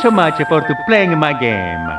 so much for playing my game.